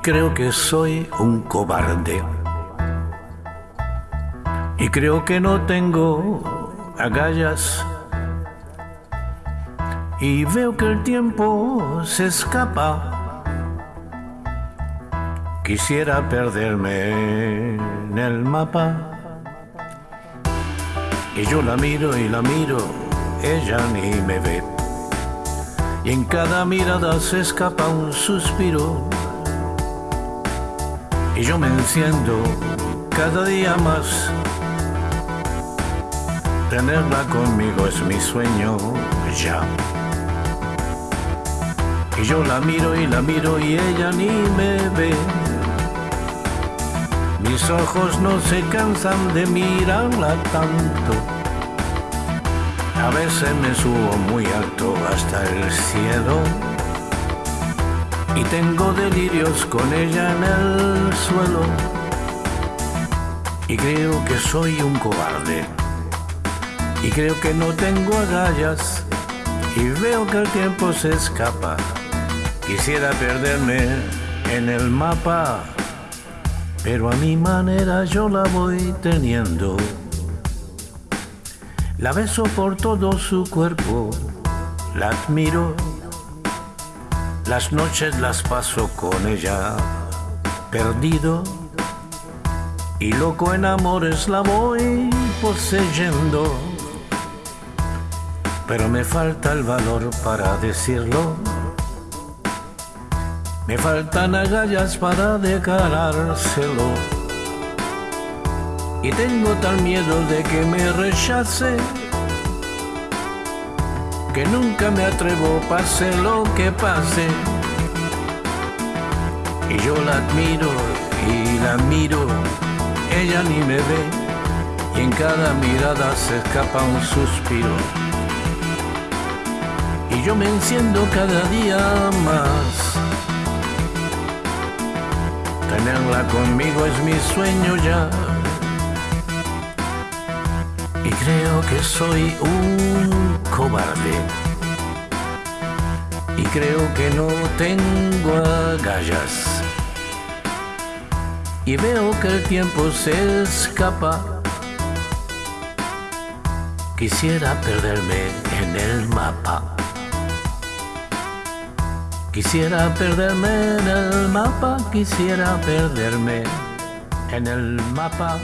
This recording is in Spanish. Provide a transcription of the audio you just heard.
creo que soy un cobarde. Y creo que no tengo agallas. Y veo que el tiempo se escapa. Quisiera perderme en el mapa. Y yo la miro y la miro, ella ni me ve. Y en cada mirada se escapa un suspiro y yo me enciendo cada día más. Tenerla conmigo es mi sueño ya. Y yo la miro y la miro y ella ni me ve. Mis ojos no se cansan de mirarla tanto. A veces me subo muy alto hasta el cielo y tengo delirios con ella en el suelo. Y creo que soy un cobarde. Y creo que no tengo agallas. Y veo que el tiempo se escapa. Quisiera perderme en el mapa pero a mi manera yo la voy teniendo. La beso por todo su cuerpo la admiro las noches las paso con ella, perdido y loco en amores la voy poseyendo. Pero me falta el valor para decirlo. Me faltan agallas para declarárselo. Y tengo tal miedo de que me rechace que nunca me atrevo, pase lo que pase. Y yo la admiro y la miro, ella ni me ve, y en cada mirada se escapa un suspiro. Y yo me enciendo cada día más. Tenerla conmigo es mi sueño ya. Y creo que soy un cobarde. Y creo que no tengo agallas. Y veo que el tiempo se escapa. Quisiera perderme en el mapa. Quisiera perderme en el mapa, quisiera perderme en el mapa.